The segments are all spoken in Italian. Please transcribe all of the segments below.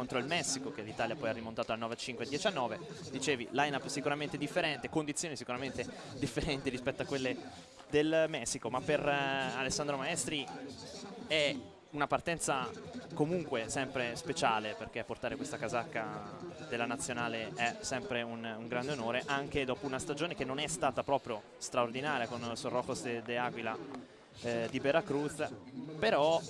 contro il Messico che l'Italia poi ha rimontato al 9-5-19 dicevi line-up sicuramente differente condizioni sicuramente differenti rispetto a quelle del Messico ma per eh, Alessandro Maestri è una partenza comunque sempre speciale perché portare questa casacca della nazionale è sempre un, un grande onore anche dopo una stagione che non è stata proprio straordinaria con Sorrojos de, de Aguila eh, di Veracruz. Però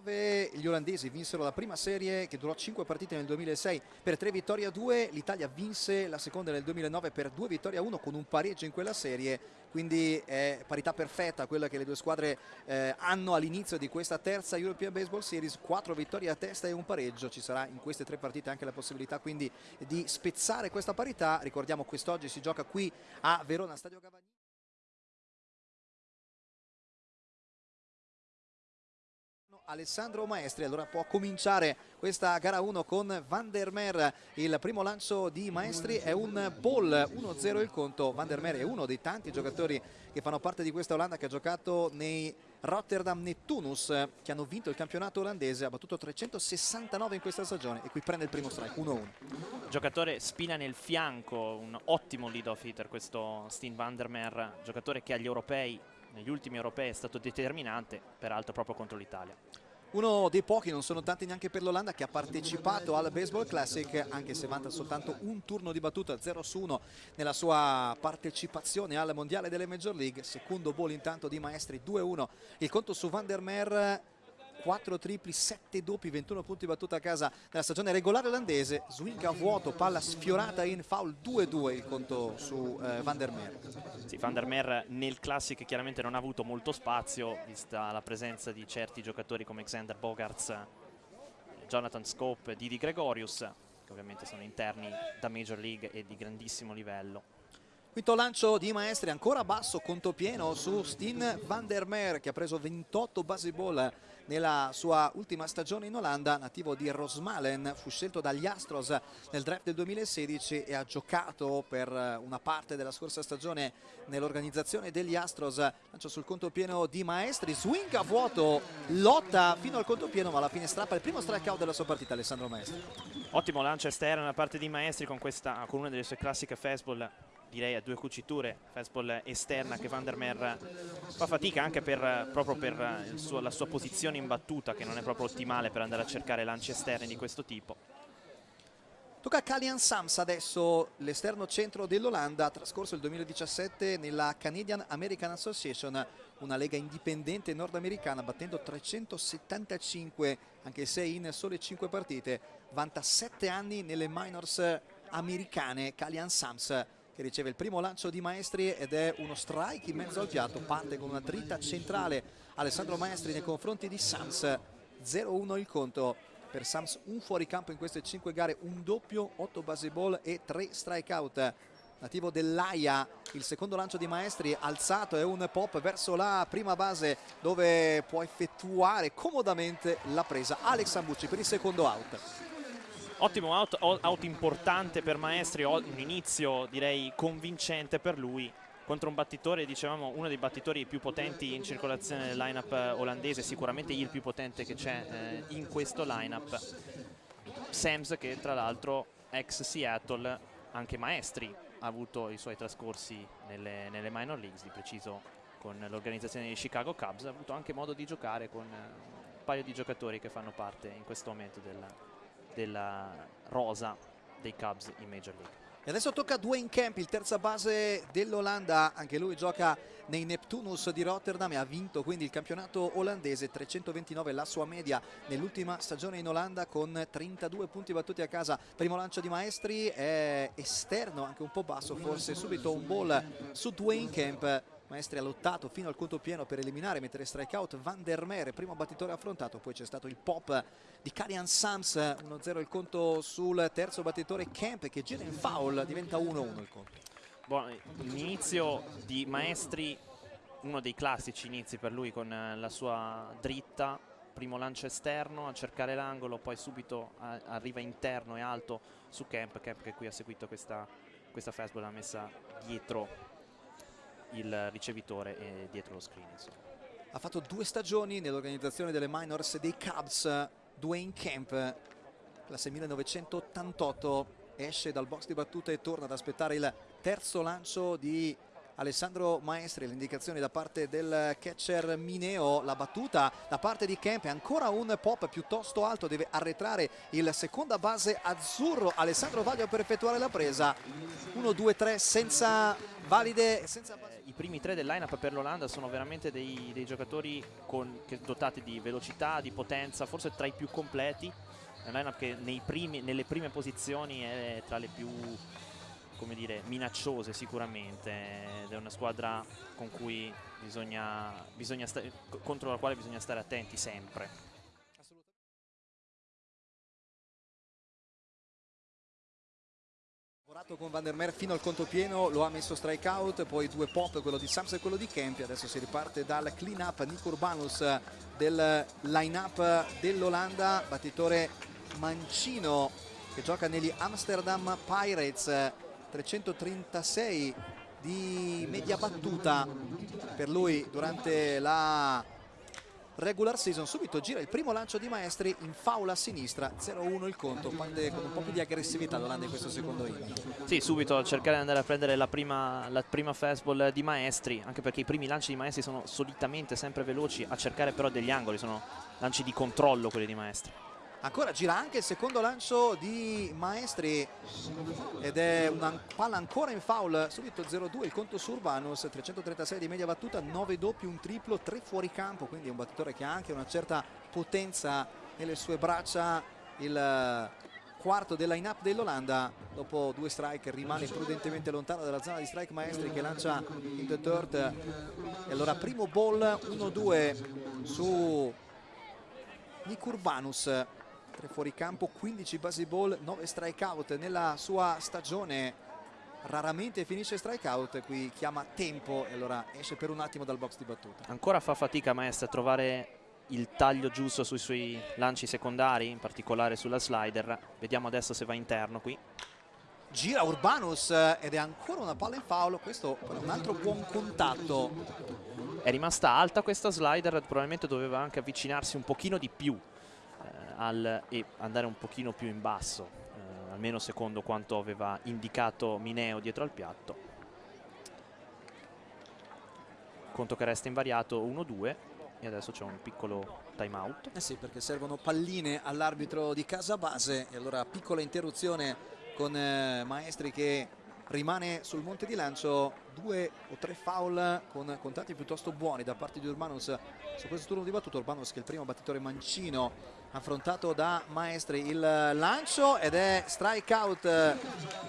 2009 gli olandesi vinsero la prima serie che durò 5 partite nel 2006 per 3 vittorie a 2, l'Italia vinse la seconda nel 2009 per 2 vittorie a 1 con un pareggio in quella serie, quindi è parità perfetta quella che le due squadre eh, hanno all'inizio di questa terza European Baseball Series, 4 vittorie a testa e un pareggio, ci sarà in queste tre partite anche la possibilità quindi di spezzare questa parità, ricordiamo quest'oggi si gioca qui a Verona Stadio Gavagnini. Alessandro Maestri, allora può cominciare questa gara 1 con Van der Mer, il primo lancio di Maestri è un ball, 1-0 il conto, Van der Mer è uno dei tanti giocatori che fanno parte di questa Olanda che ha giocato nei Rotterdam Neptunus che hanno vinto il campionato olandese, ha battuto 369 in questa stagione e qui prende il primo strike 1-1. Giocatore spina nel fianco, un ottimo lead off hitter questo Steen Van der Mer, giocatore che agli europei negli ultimi europei è stato determinante, peraltro proprio contro l'Italia. Uno dei pochi, non sono tanti neanche per l'Olanda, che ha partecipato al Baseball Classic, anche se vanta soltanto un turno di battuta 0 su 1 nella sua partecipazione al Mondiale delle Major League. Secondo ball intanto di Maestri 2-1. Il conto su Van der Mer 4 tripli, 7 doppi, 21 punti battuta a casa nella stagione regolare olandese, swing a vuoto, palla sfiorata in foul 2-2 il conto su eh, Van der Meer. Sì, Van der Meer nel Classic chiaramente non ha avuto molto spazio, vista la presenza di certi giocatori come Xander Bogarts, Jonathan Scope, Didi Gregorius, che ovviamente sono interni da Major League e di grandissimo livello. Quinto lancio di Maestri, ancora basso, conto pieno su Steen van der Meer che ha preso 28 base ball nella sua ultima stagione in Olanda, nativo di Rosmalen, fu scelto dagli Astros nel draft del 2016 e ha giocato per una parte della scorsa stagione nell'organizzazione degli Astros. Lancio sul conto pieno di Maestri, swing a vuoto, lotta fino al conto pieno ma alla fine strappa il primo strikeout della sua partita Alessandro Maestri. Ottimo lancio esterno da parte di Maestri con, questa, con una delle sue classiche fastball direi a due cuciture, fastball esterna che Van der Mer fa fatica anche per, proprio per suo, la sua posizione in battuta che non è proprio ottimale per andare a cercare lanci esterni di questo tipo. Tocca a Kalian Sams adesso, l'esterno centro dell'Olanda, trascorso il 2017 nella Canadian American Association, una lega indipendente nordamericana, battendo 375, anche se in sole 5 partite, vanta 7 anni nelle minors americane, Kalian Sams che riceve il primo lancio di Maestri ed è uno strike in mezzo al piatto, parte con una dritta centrale. Alessandro Maestri nei confronti di Sams, 0-1 il conto per Sams, un fuoricampo in queste 5 gare, un doppio, 8 base ball e 3 strikeout. Nativo dell'Aia, il secondo lancio di Maestri alzato è un pop verso la prima base dove può effettuare comodamente la presa Alex Ambucci per il secondo out. Ottimo out, out importante per Maestri, un inizio direi convincente per lui contro un battitore, dicevamo uno dei battitori più potenti in circolazione nel lineup olandese, sicuramente il più potente che c'è eh, in questo lineup. Sams che tra l'altro ex Seattle, anche Maestri ha avuto i suoi trascorsi nelle, nelle minor leagues, di preciso con l'organizzazione di Chicago Cubs, ha avuto anche modo di giocare con un paio di giocatori che fanno parte in questo momento della, della rosa dei Cubs in Major League. E adesso tocca a Dwayne Camp, il terza base dell'Olanda, anche lui gioca nei Neptunus di Rotterdam e ha vinto quindi il campionato olandese, 329 la sua media nell'ultima stagione in Olanda con 32 punti battuti a casa. Primo lancio di Maestri è esterno, anche un po' basso, forse subito un ball su Dwayne Camp Maestri ha lottato fino al conto pieno per eliminare, mettere strikeout Van der Mere, primo battitore affrontato, poi c'è stato il pop di Karian Sams, 1-0 il conto sul terzo battitore Kemp che gira in foul, diventa 1-1 il conto. Buon inizio di Maestri, uno dei classici inizi per lui con la sua dritta, primo lancio esterno a cercare l'angolo, poi subito a, arriva interno e alto su Camp, Camp che qui ha seguito questa, questa fastball, l'ha messa dietro il ricevitore e dietro lo screen. Insomma. Ha fatto due stagioni nell'organizzazione delle minors dei Cubs, Dwayne Camp, classe 1988, esce dal box di battuta e torna ad aspettare il terzo lancio di Alessandro Maestri, l'indicazione da parte del catcher Mineo, la battuta da parte di Kemp, ancora un pop piuttosto alto, deve arretrare il seconda base azzurro, Alessandro Vaglio per effettuare la presa, 1, 2, 3 senza valide. Senza... I primi tre del line-up per l'Olanda sono veramente dei, dei giocatori con, dotati di velocità, di potenza, forse tra i più completi, è un line-up che primi, nelle prime posizioni è tra le più come dire, minacciose sicuramente ed è una squadra con cui bisogna, bisogna contro la quale bisogna stare attenti sempre. Lavorato con Van der Meer fino al conto pieno, lo ha messo strike out, poi due pop, quello di Sams e quello di Kempi, adesso si riparte dal clean up, Nico Urbanus del line up dell'Olanda, battitore mancino che gioca negli Amsterdam Pirates 336 di media battuta per lui durante la regular season subito gira il primo lancio di Maestri in faula a sinistra 0-1 il conto parte con un po' più di aggressività l'Olanda in questo secondo inning. Sì subito cercare di andare a prendere la prima, la prima fastball di Maestri anche perché i primi lanci di Maestri sono solitamente sempre veloci a cercare però degli angoli sono lanci di controllo quelli di Maestri ancora gira anche il secondo lancio di Maestri ed è una palla ancora in foul subito 0-2 il conto su Urbanus 336 di media battuta 9 doppi un triplo 3 fuori campo quindi è un battitore che ha anche una certa potenza nelle sue braccia. Il quarto del line up dell'Olanda dopo due strike rimane prudentemente lontano dalla zona di strike Maestri che lancia in the third. E allora primo ball 1-2 su Nick Urbanus 3 fuori campo, 15 base ball, 9 strikeout. Nella sua stagione raramente finisce strikeout qui chiama tempo e allora esce per un attimo dal box di battuta. Ancora fa fatica Maestra a trovare il taglio giusto sui suoi lanci secondari in particolare sulla slider. Vediamo adesso se va interno qui. Gira Urbanus ed è ancora una palla in foul questo è un altro buon contatto. È rimasta alta questa slider probabilmente doveva anche avvicinarsi un pochino di più al, e andare un pochino più in basso, eh, almeno secondo quanto aveva indicato Mineo dietro al piatto. Conto che resta invariato 1-2 e adesso c'è un piccolo time out. Eh sì, perché servono palline all'arbitro di casa base e allora piccola interruzione con eh, Maestri che rimane sul monte di lancio due o tre foul con contatti piuttosto buoni da parte di Urbanus su questo turno di battuto Urbanus che è il primo battitore mancino affrontato da Maestri. Il lancio ed è strike out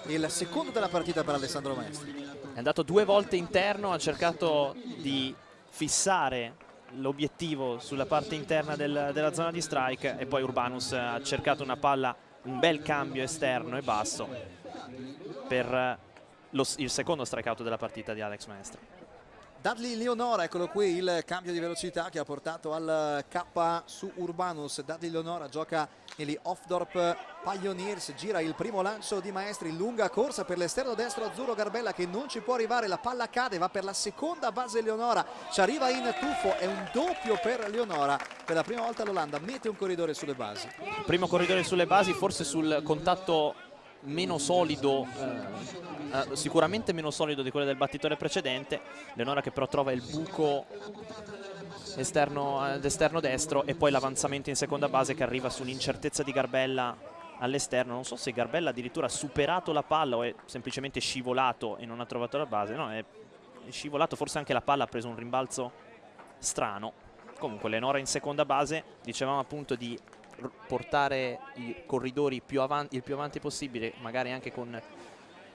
il secondo della partita per Alessandro Maestri. È andato due volte interno ha cercato di fissare l'obiettivo sulla parte interna del, della zona di strike e poi Urbanus ha cercato una palla un bel cambio esterno e basso per lo, il secondo strikeout della partita di Alex Maestri. Dudley Leonora, eccolo qui il cambio di velocità che ha portato al K su Urbanus. Dudley Leonora gioca negli Offdorp Pioneers, gira il primo lancio di Maestri, lunga corsa per l'esterno destro Azzurro Garbella che non ci può arrivare, la palla cade, va per la seconda base Leonora, ci arriva in tuffo, è un doppio per Leonora, per la prima volta l'Olanda mette un corridore sulle basi. Primo corridore sulle basi, forse sul contatto meno solido eh, eh, sicuramente meno solido di quello del battitore precedente Leonora che però trova il buco esterno, ad esterno destro e poi l'avanzamento in seconda base che arriva su un'incertezza di Garbella all'esterno. Non so se Garbella addirittura ha superato la palla o è semplicemente scivolato e non ha trovato la base. No è scivolato forse anche la palla ha preso un rimbalzo strano. Comunque Leonora in seconda base dicevamo appunto di portare i corridori più avanti, il più avanti possibile, magari anche con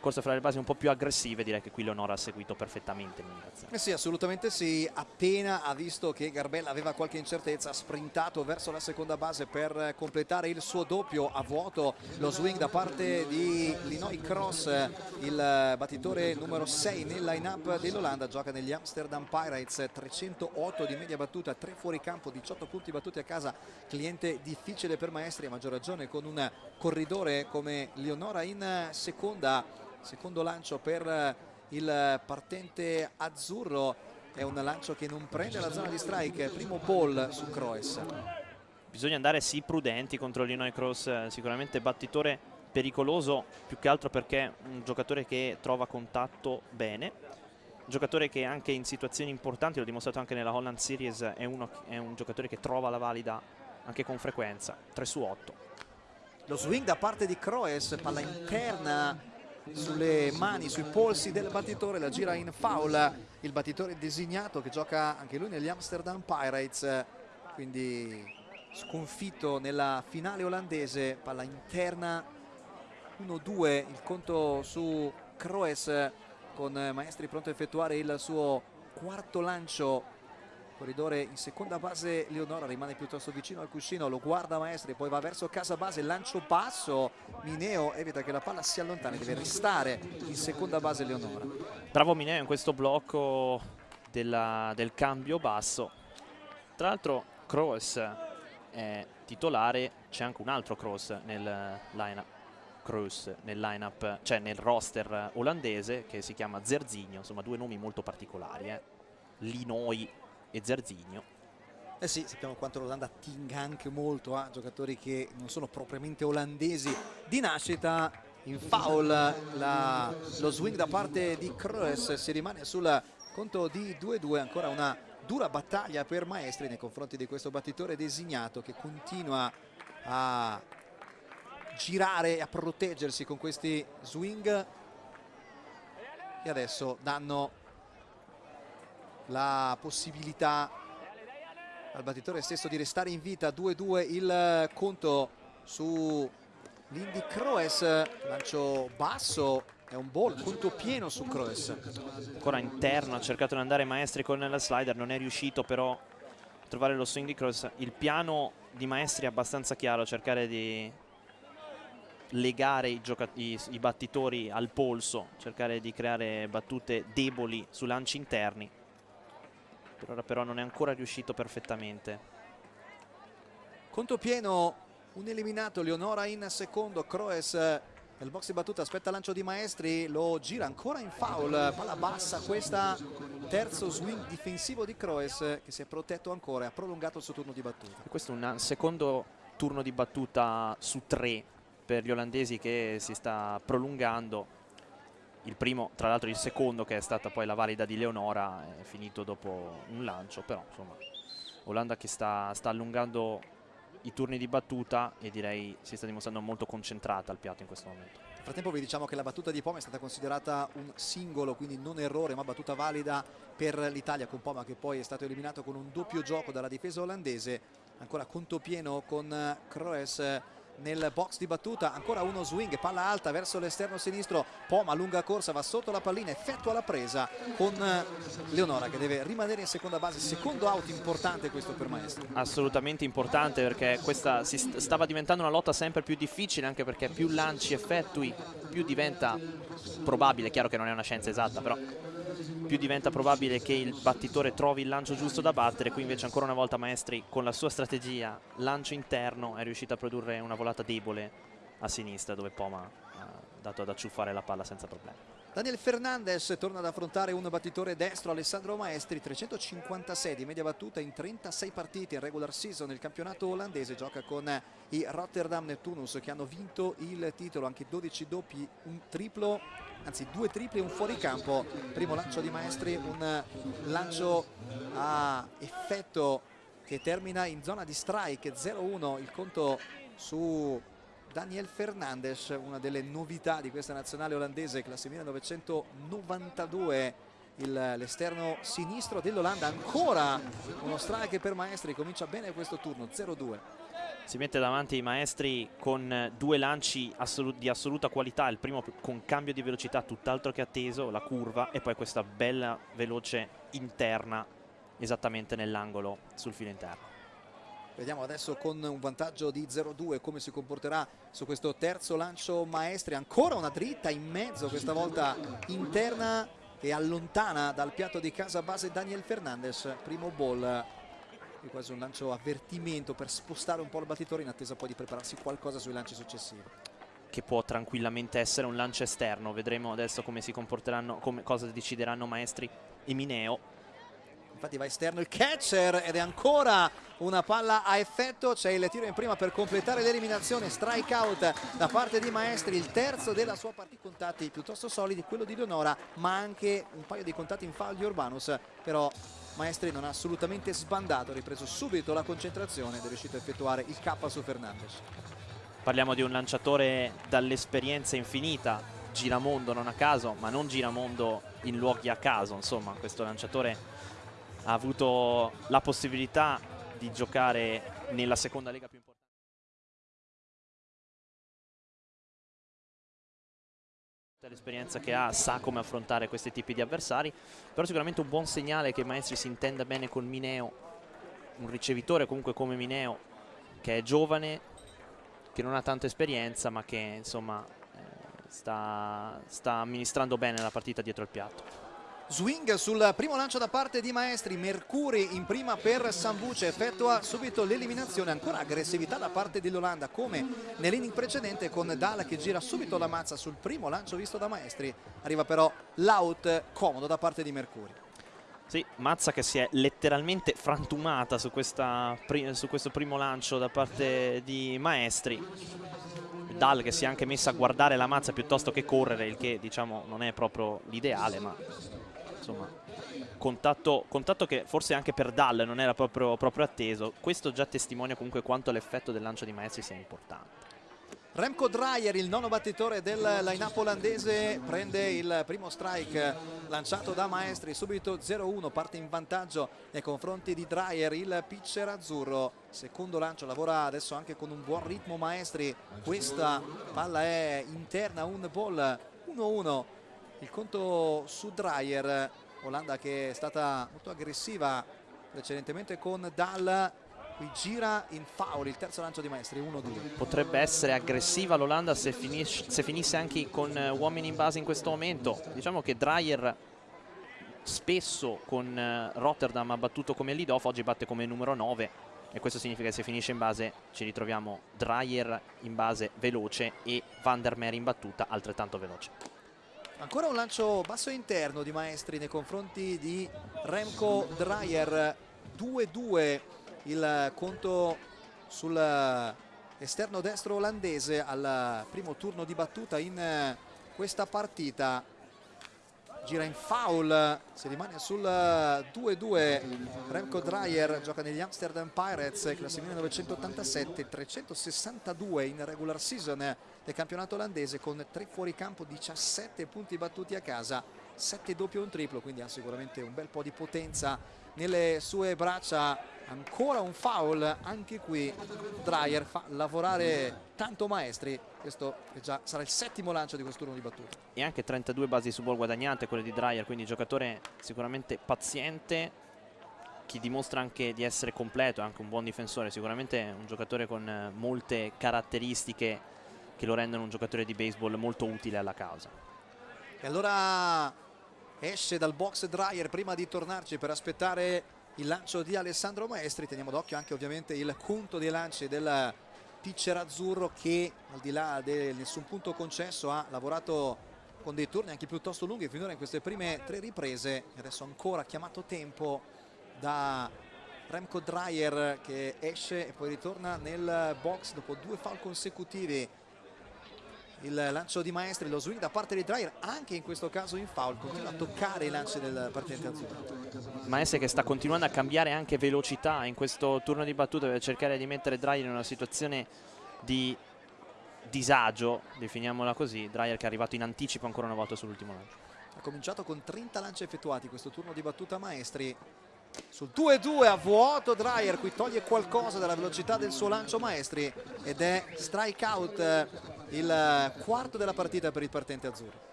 corse fra le basi un po' più aggressive direi che qui Leonora ha seguito perfettamente eh sì assolutamente sì. Appena ha visto che Garbella aveva qualche incertezza ha sprintato verso la seconda base per completare il suo doppio a vuoto. Lo swing da parte di Linoy Cross il battitore numero 6 nel line up dell'Olanda gioca negli Amsterdam Pirates. 308 di media battuta 3 fuori campo 18 punti battuti a casa. Cliente difficile per Maestri a maggior ragione con un corridore come Leonora in seconda secondo lancio per il partente azzurro. È un lancio che non prende la zona di strike. Primo ball su Croes bisogna andare sì prudenti contro l'Inoy Cross sicuramente battitore pericoloso più che altro perché è un giocatore che trova contatto bene. Un giocatore che anche in situazioni importanti l'ho dimostrato anche nella Holland Series è, uno, è un giocatore che trova la valida anche con frequenza 3 su 8 lo swing da parte di Croes palla interna sulle mani, sui polsi del battitore, la gira in foul, il battitore designato che gioca anche lui negli Amsterdam Pirates, quindi sconfitto nella finale olandese, palla interna 1-2, il conto su Kroes con Maestri pronto a effettuare il suo quarto lancio corridore in seconda base Leonora rimane piuttosto vicino al cuscino lo guarda Maestri poi va verso casa base lancio basso Mineo evita che la palla si allontani deve restare in seconda base Leonora bravo Mineo in questo blocco della, del cambio basso tra l'altro Cross è titolare c'è anche un altro Cross nel line-up Cruz nel line-up, cioè nel roster olandese che si chiama Zerzigno, insomma due nomi molto particolari, eh. Linoi e Zarzigno. Eh sì, sappiamo quanto l'Olanda tinga anche molto a giocatori che non sono propriamente olandesi di nascita. In foul la, lo swing da parte di Kroes si rimane sul conto di 2-2, ancora una dura battaglia per Maestri nei confronti di questo battitore designato che continua a girare e a proteggersi con questi swing e adesso danno la possibilità al battitore stesso di restare in vita. 2-2 il conto su l'Indy Croes lancio basso è un ball, conto pieno su Croes ancora interno ha cercato di andare Maestri con la slider non è riuscito però a trovare lo swing di Croes il piano di Maestri è abbastanza chiaro cercare di legare i, i, i battitori al polso cercare di creare battute deboli su lanci interni per ora però non è ancora riuscito perfettamente. Conto pieno, un eliminato, Leonora in secondo, Croes nel box di battuta aspetta lancio di Maestri, lo gira ancora in foul, palla bassa, questa terzo swing difensivo di Croes che si è protetto ancora e ha prolungato il suo turno di battuta. E questo è un secondo turno di battuta su tre per gli olandesi che si sta prolungando il primo, tra l'altro il secondo che è stata poi la valida di Leonora è finito dopo un lancio, però insomma Olanda che sta, sta allungando i turni di battuta e direi si sta dimostrando molto concentrata al piatto in questo momento. Nel frattempo vi diciamo che la battuta di Poma è stata considerata un singolo, quindi non errore, ma battuta valida per l'Italia con Poma che poi è stato eliminato con un doppio gioco dalla difesa olandese. Ancora conto pieno con Kroes nel box di battuta ancora uno swing palla alta verso l'esterno sinistro Poma lunga corsa va sotto la pallina effettua la presa con eh, Leonora che deve rimanere in seconda base secondo out importante questo per Maestro assolutamente importante perché questa si stava diventando una lotta sempre più difficile anche perché più lanci effettui più diventa probabile chiaro che non è una scienza esatta però più diventa probabile che il battitore trovi il lancio giusto da battere. Qui invece ancora una volta Maestri con la sua strategia lancio interno è riuscito a produrre una volata debole a sinistra dove Poma ha dato ad acciuffare la palla senza problemi Daniel Fernandez torna ad affrontare un battitore destro Alessandro Maestri 356 di media battuta in 36 partite in regular season. Nel campionato olandese gioca con i Rotterdam Neptunus che hanno vinto il titolo. Anche 12 doppi un triplo anzi due tripli e un fuoricampo primo lancio di Maestri un lancio a effetto che termina in zona di strike 0-1 il conto su Daniel Fernandes una delle novità di questa nazionale olandese classe 1992 l'esterno sinistro dell'Olanda ancora uno strike per Maestri comincia bene questo turno 0-2 si mette davanti i maestri con due lanci assolut di assoluta qualità, il primo con cambio di velocità tutt'altro che atteso, la curva e poi questa bella veloce interna esattamente nell'angolo sul filo interno. Vediamo adesso con un vantaggio di 0-2 come si comporterà su questo terzo lancio maestri. Ancora una dritta in mezzo, questa volta interna e allontana dal piatto di casa base Daniel Fernandez. Primo ball e quasi un lancio avvertimento per spostare un po' il battitore in attesa poi di prepararsi qualcosa sui lanci successivi che può tranquillamente essere un lancio esterno vedremo adesso come si comporteranno come, cosa decideranno Maestri e Mineo infatti va esterno il catcher ed è ancora una palla a effetto c'è il tiro in prima per completare l'eliminazione strike out da parte di Maestri il terzo della sua partita contatti piuttosto solidi quello di Leonora ma anche un paio di contatti in foul di Urbanus però Maestri non ha assolutamente sbandato, ha ripreso subito la concentrazione ed è riuscito a effettuare il K su Fernandez. Parliamo di un lanciatore dall'esperienza infinita, giramondo non a caso, ma non giramondo in luoghi a caso, insomma questo lanciatore ha avuto la possibilità di giocare nella seconda lega più importante. l'esperienza che ha sa come affrontare questi tipi di avversari però sicuramente un buon segnale che Maestri si intenda bene con Mineo un ricevitore comunque come Mineo che è giovane che non ha tanta esperienza ma che insomma eh, sta, sta amministrando bene la partita dietro il piatto Swing sul primo lancio da parte di Maestri, Mercuri in prima per Sambuce, effettua subito l'eliminazione, ancora aggressività da parte dell'Olanda come nell'inning precedente con Dalla che gira subito la mazza sul primo lancio visto da Maestri, arriva però l'out comodo da parte di Mercuri. Sì, Mazza che si è letteralmente frantumata su, questa, su questo primo lancio da parte di Maestri. Dal che si è anche messa a guardare la mazza piuttosto che correre, il che diciamo non è proprio l'ideale, ma insomma contatto, contatto, che forse anche per Dal non era proprio, proprio atteso. Questo già testimonia comunque quanto l'effetto del lancio di Maestri sia importante. Remco Dreyer, il nono battitore del line-up olandese, prende il primo strike lanciato da Maestri, subito 0-1, parte in vantaggio nei confronti di Dreyer, il pitcher azzurro. Secondo lancio, lavora adesso anche con un buon ritmo Maestri, questa palla è interna, un ball 1-1 il conto su Dreyer Olanda che è stata molto aggressiva precedentemente con Dal qui gira in foul il terzo lancio di Maestri 1-2 potrebbe essere aggressiva l'Olanda se, se, finisse anche con uh, uomini in base in questo momento. Diciamo che Dreyer spesso con uh, Rotterdam ha battuto come lead off oggi batte come numero 9 e questo significa che se finisce in base ci ritroviamo Dreyer in base veloce e Van der Meer in battuta altrettanto veloce Ancora un lancio basso interno di Maestri nei confronti di Remco Dreyer. 2-2 il conto sull'esterno destro olandese al primo turno di battuta in questa partita gira in foul si rimane sul 2-2 Remco Dreyer gioca negli Amsterdam Pirates classe 1987 362 in regular season del campionato olandese con 3 fuori campo 17 punti battuti a casa 7 doppio e un triplo quindi ha sicuramente un bel po' di potenza nelle sue braccia ancora un foul. Anche qui Dreyer fa lavorare tanto maestri. Questo già sarà il settimo lancio di questo turno di battuta. E anche 32 basi su ball guadagnate quelle di Dreyer quindi giocatore sicuramente paziente chi dimostra anche di essere completo anche un buon difensore sicuramente un giocatore con molte caratteristiche che lo rendono un giocatore di baseball molto utile alla causa. E allora esce dal box Dreyer prima di tornarci per aspettare il lancio di Alessandro Maestri. Teniamo d'occhio anche ovviamente il conto dei lanci del pitcher azzurro che al di là di nessun punto concesso ha lavorato con dei turni anche piuttosto lunghi finora in queste prime tre riprese. Adesso ancora chiamato tempo da Remco Dreyer che esce e poi ritorna nel box dopo due foul consecutivi il lancio di Maestri, lo swing da parte di Dreyer anche in questo caso in foul, continua a toccare i lanci del partente azzurro. Maestri che sta continuando a cambiare anche velocità in questo turno di battuta per cercare di mettere Dreyer in una situazione di disagio, definiamola così, Dreyer che è arrivato in anticipo ancora una volta sull'ultimo lancio. Ha cominciato con 30 lanci effettuati questo turno di battuta Maestri, sul 2-2 a vuoto Dreyer qui toglie qualcosa dalla velocità del suo lancio Maestri ed è strike out eh, il quarto della partita per il partente azzurro.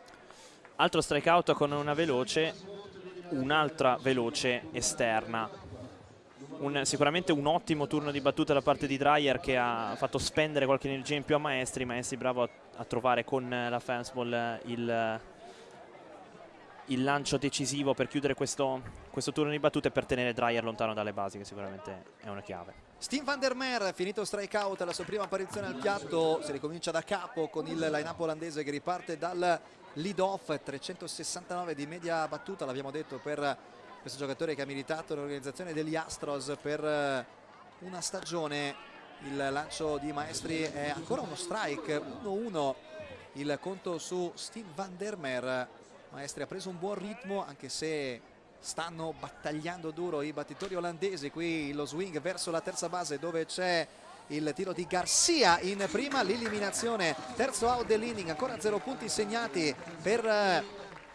Altro strike out con una veloce un'altra veloce esterna. Un, sicuramente un ottimo turno di battuta da parte di Dreyer che ha fatto spendere qualche energia in più a Maestri. Maestri bravo a, a trovare con la fastball il, il lancio decisivo per chiudere questo, questo turno di battute per tenere Dreyer lontano dalle basi che sicuramente è una chiave. Steve van der Meer finito strike out alla sua prima apparizione al piatto si ricomincia da capo con il line-up olandese che riparte dal lead off 369 di media battuta l'abbiamo detto per questo giocatore che ha militato l'organizzazione degli Astros per eh, una stagione. Il lancio di Maestri è ancora uno strike 1-1 il conto su Steve van der Meer. Maestri ha preso un buon ritmo anche se stanno battagliando duro i battitori olandesi. Qui lo swing verso la terza base dove c'è il tiro di Garcia in prima. L'eliminazione terzo out dell'inning. Ancora zero punti segnati per eh,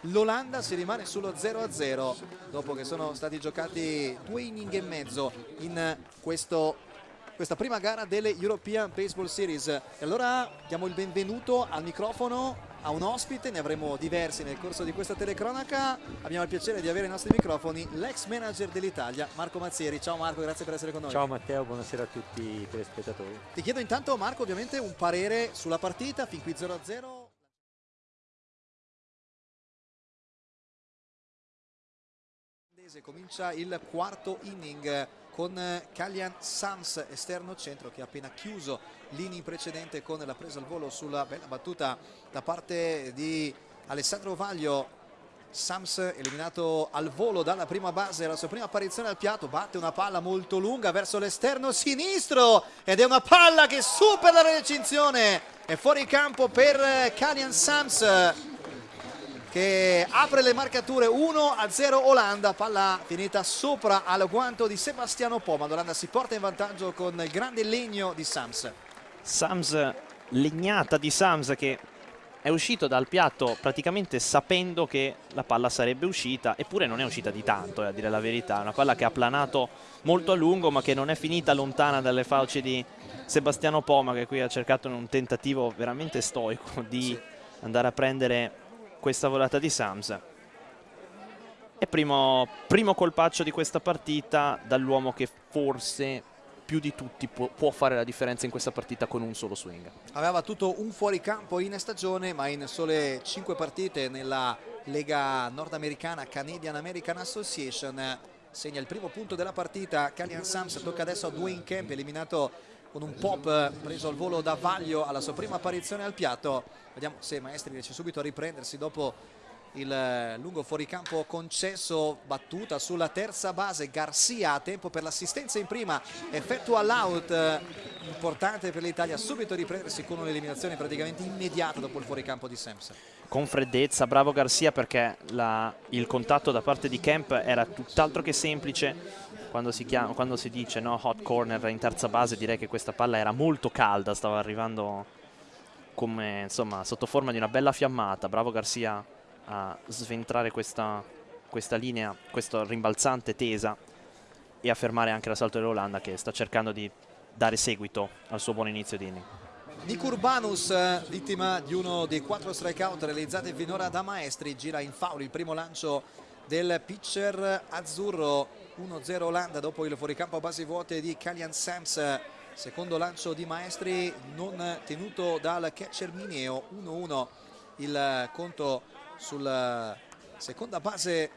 l'Olanda. Si rimane sullo 0-0 dopo che sono stati giocati due inning e mezzo in questo questa prima gara delle European Baseball Series. E allora diamo il benvenuto al microfono a un ospite, ne avremo diversi nel corso di questa telecronaca. Abbiamo il piacere di avere ai nostri microfoni l'ex manager dell'Italia Marco Mazzieri, ciao Marco grazie per essere con noi. Ciao Matteo, buonasera a tutti i telespettatori. Ti chiedo intanto Marco ovviamente un parere sulla partita fin qui 0-0 comincia il quarto inning con Kalian Sams esterno centro che ha appena chiuso l'inning precedente con la presa al volo sulla bella battuta da parte di Alessandro Vaglio. Sams eliminato al volo dalla prima base la sua prima apparizione al piatto batte una palla molto lunga verso l'esterno sinistro ed è una palla che supera la recinzione. È fuori campo per Kalian Sams che apre le marcature 1 a 0 Olanda palla finita sopra al guanto di Sebastiano Poma. l'Olanda si porta in vantaggio con il grande legno di Sams. Sams legnata di Sams che è uscito dal piatto praticamente sapendo che la palla sarebbe uscita eppure non è uscita di tanto eh, a dire la verità. Una palla che ha planato molto a lungo ma che non è finita lontana dalle fauci di Sebastiano Poma che qui ha cercato in un tentativo veramente stoico di andare a prendere questa volata di Sams e primo, primo colpaccio di questa partita dall'uomo che forse più di tutti può, può, fare la differenza in questa partita con un solo swing. Aveva battuto un fuoricampo in stagione ma in sole 5 partite nella Lega nordamericana Canadian American Association segna il primo punto della partita Calian Sams tocca adesso a Dwayne Camp eliminato con un pop preso al volo da Vaglio alla sua prima apparizione al piatto. Vediamo se Maestri riesce subito a riprendersi dopo il lungo fuoricampo concesso battuta sulla terza base. Garcia tempo per l'assistenza in prima effettua l'out importante per l'Italia subito riprendersi con un'eliminazione praticamente immediata dopo il fuoricampo di Samson. Con freddezza, bravo Garcia perché la, il contatto da parte di Kemp era tutt'altro che semplice quando si, chiama, quando si dice no, hot corner in terza base direi che questa palla era molto calda stava arrivando come insomma sotto forma di una bella fiammata. Bravo Garcia a sventrare questa, questa linea questa rimbalzante tesa e a fermare anche l'assalto dell'Olanda che sta cercando di dare seguito al suo buon inizio di inning. Nick Urbanus, vittima di uno dei quattro strikeout realizzati finora da Maestri, gira in foul il primo lancio del pitcher azzurro 1-0 Olanda dopo il fuoricampo a basi vuote di Kalian Sams. Secondo lancio di Maestri non tenuto dal catcher Mineo 1-1 il conto sulla seconda base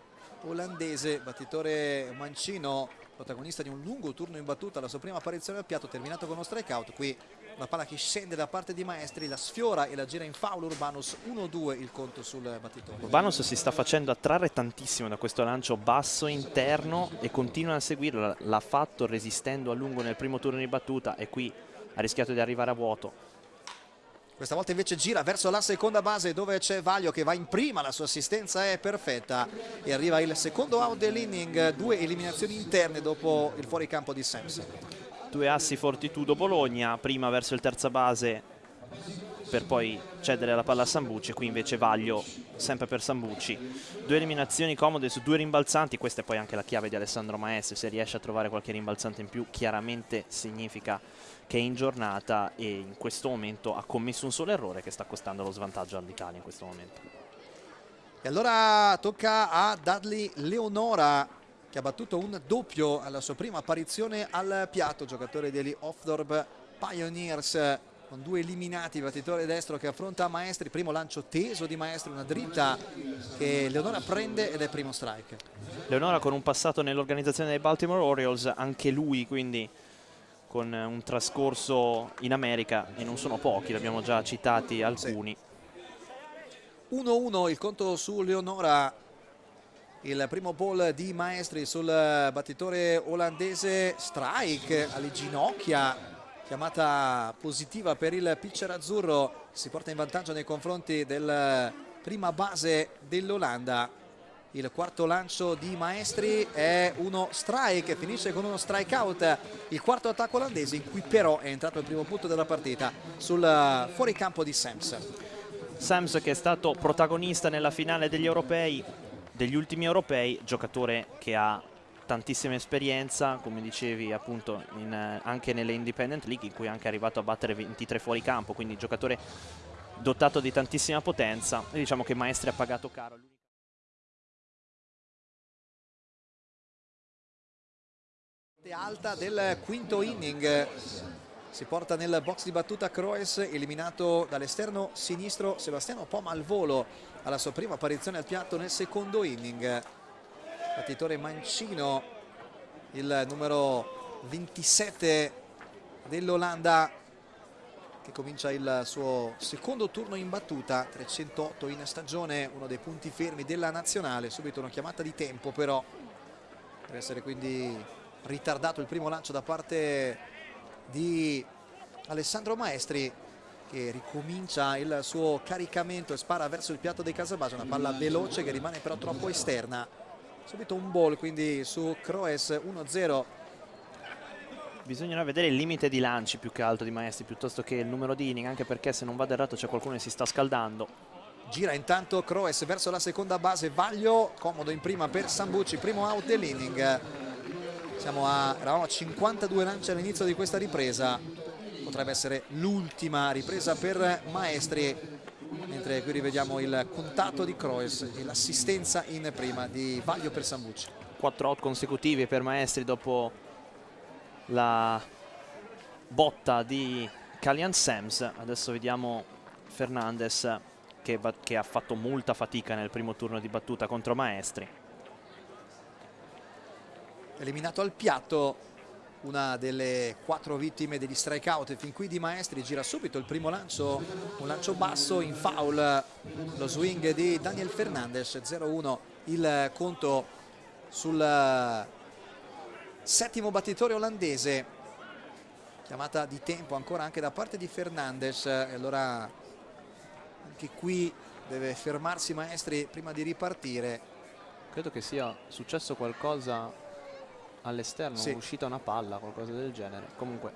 olandese. Battitore Mancino protagonista di un lungo turno in battuta la sua prima apparizione al piatto terminato con uno strikeout. Qui una palla che scende da parte di Maestri, la sfiora e la gira in foul Urbanus 1-2 il conto sul battitore. Urbanus si sta facendo attrarre tantissimo da questo lancio basso interno e continua a seguirlo, l'ha fatto resistendo a lungo nel primo turno di battuta e qui ha rischiato di arrivare a vuoto. Questa volta invece gira verso la seconda base dove c'è Vaglio che va in prima, la sua assistenza è perfetta e arriva il secondo out dell'inning, due eliminazioni interne dopo il fuoricampo di Samson due assi Fortitudo Bologna prima verso il terza base per poi cedere la palla a Sambucci, qui invece Vaglio sempre per Sambucci. Due eliminazioni comode su due rimbalzanti, questa è poi anche la chiave di Alessandro Maestri, se riesce a trovare qualche rimbalzante in più chiaramente significa che è in giornata e in questo momento ha commesso un solo errore che sta costando lo svantaggio all'Italia in questo momento. E allora tocca a Dudley Leonora che ha battuto un doppio alla sua prima apparizione al piatto, giocatore degli Offdorp Pioneers con due eliminati, battitore destro che affronta Maestri, primo lancio teso di Maestri, una dritta che Leonora prende ed è primo strike. Leonora con un passato nell'organizzazione dei Baltimore Orioles, anche lui quindi con un trascorso in America e non sono pochi, l'abbiamo già citati alcuni. 1-1 il conto su Leonora il primo ball di Maestri sul battitore olandese strike alle ginocchia chiamata positiva per il pitcher azzurro si porta in vantaggio nei confronti del prima base dell'Olanda. Il quarto lancio di Maestri è uno strike finisce con uno strike out il quarto attacco olandese in cui però è entrato il primo punto della partita sul fuoricampo di Sams. Sams che è stato protagonista nella finale degli europei degli ultimi europei, giocatore che ha tantissima esperienza, come dicevi appunto in, eh, anche nelle Independent League in cui è anche arrivato a battere 23 fuori campo, quindi giocatore dotato di tantissima potenza e diciamo che Maestri ha pagato caro. alta del quinto inning si porta nel box di battuta Croes eliminato dall'esterno sinistro Sebastiano Poma al volo alla sua prima apparizione al piatto nel secondo inning. Battitore Mancino il numero 27 dell'Olanda che comincia il suo secondo turno in battuta 308 in stagione uno dei punti fermi della nazionale. Subito una chiamata di tempo però per essere quindi ritardato il primo lancio da parte di Alessandro Maestri che ricomincia il suo caricamento e spara verso il piatto dei Casabase, una palla veloce che rimane però troppo esterna. Subito un ball quindi su Croes 1-0. Bisognerà vedere il limite di lanci più che altro di Maestri piuttosto che il numero di inning, anche perché se non vado errato c'è qualcuno che si sta scaldando. Gira intanto Croes verso la seconda base, Vaglio comodo in prima per Sambucci, primo out dell'inning. Siamo a, eravamo a 52 lanci all'inizio di questa ripresa, potrebbe essere l'ultima ripresa per Maestri mentre qui rivediamo il contatto di Croes e l'assistenza in prima di Vaglio per Sambucci. 4 out consecutivi per Maestri dopo la botta di Calian Sams. Adesso vediamo Fernandez che, che ha fatto molta fatica nel primo turno di battuta contro Maestri eliminato al piatto una delle quattro vittime degli strikeout. Fin qui di Maestri gira subito il primo lancio un lancio basso in foul. Lo swing di Daniel Fernandez 0-1 il conto sul settimo battitore olandese chiamata di tempo ancora anche da parte di Fernandez e allora anche qui deve fermarsi Maestri prima di ripartire. Credo che sia successo qualcosa all'esterno, sì. uscita una palla, qualcosa del genere. Comunque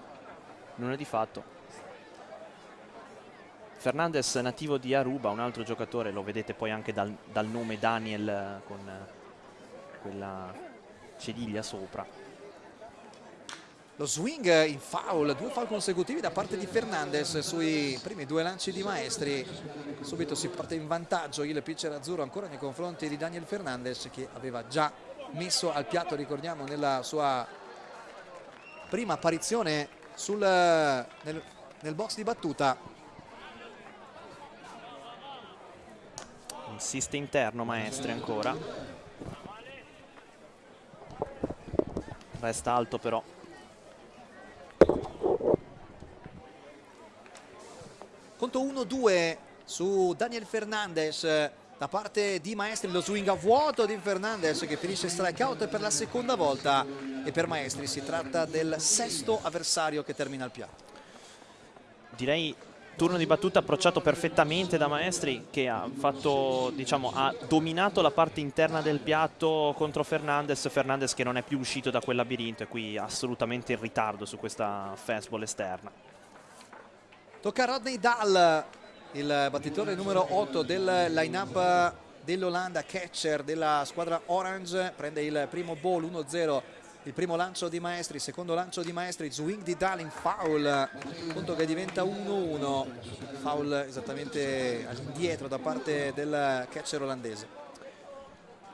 non è di fatto. Fernandez nativo di Aruba, un altro giocatore, lo vedete poi anche dal, dal nome Daniel con quella cediglia sopra. Lo swing in foul, due foul consecutivi da parte di Fernandez sui primi due lanci di Maestri. Subito si porta in vantaggio il pitcher azzurro ancora nei confronti di Daniel Fernandez che aveva già messo al piatto ricordiamo nella sua prima apparizione sul, nel, nel box di battuta. Insiste interno Maestri ancora. Resta alto però. Conto 1-2 su Daniel Fernandez da parte di Maestri lo swing a vuoto di Fernandez che finisce strikeout per la seconda volta. E per Maestri si tratta del sesto avversario che termina il piatto direi turno di battuta approcciato perfettamente da Maestri che ha, fatto, diciamo, ha dominato la parte interna del piatto contro Fernandez. Fernandez che non è più uscito da quel labirinto e qui assolutamente in ritardo su questa fastball esterna. Tocca a Rodney Dahl il battitore numero 8 del line-up dell'Olanda, catcher della squadra Orange, prende il primo ball 1-0 il primo lancio di Maestri, il secondo lancio di Maestri, swing di Dalin, foul, punto che diventa 1-1, foul esattamente all'indietro da parte del catcher olandese.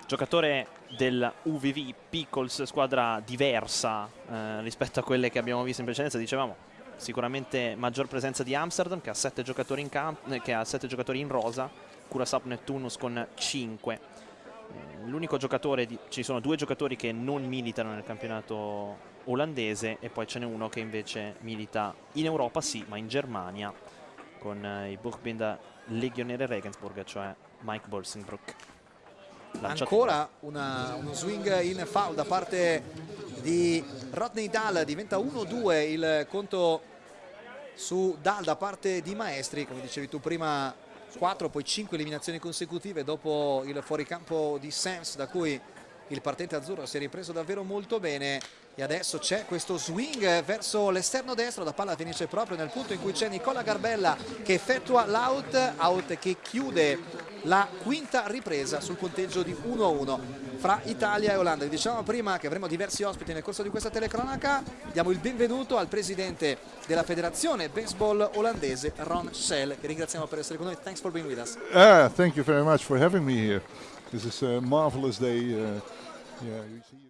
Giocatore del UVV Pickles, squadra diversa eh, rispetto a quelle che abbiamo visto in precedenza, dicevamo sicuramente maggior presenza di Amsterdam che ha 7 giocatori in, eh, giocatori in rosa, Curaçao Neptunus con 5 l'unico giocatore, di, ci sono due giocatori che non militano nel campionato olandese e poi ce n'è uno che invece milita in Europa sì, ma in Germania con eh, i Buchbinder Legionere Regensburg, cioè Mike Bolsenbrook. Ancora una, uno swing in foul da parte di Rodney Dahl, diventa 1-2 il conto su Dahl da parte di Maestri, come dicevi tu prima 4 poi 5 eliminazioni consecutive dopo il fuoricampo di Sams da cui il partente azzurro si è ripreso davvero molto bene. E adesso c'è questo swing verso l'esterno destro. La palla finisce proprio nel punto in cui c'è Nicola Garbella che effettua l'out out che chiude la quinta ripresa sul punteggio di 1-1 fra Italia e Olanda. Vi dicevamo prima che avremo diversi ospiti nel corso di questa telecronaca. Diamo il benvenuto al presidente della federazione baseball olandese Ron Schell che ringraziamo per essere con noi. Thanks for being with us. Ah, thank you very much for having me here. This is a marvelous day uh, Yeah,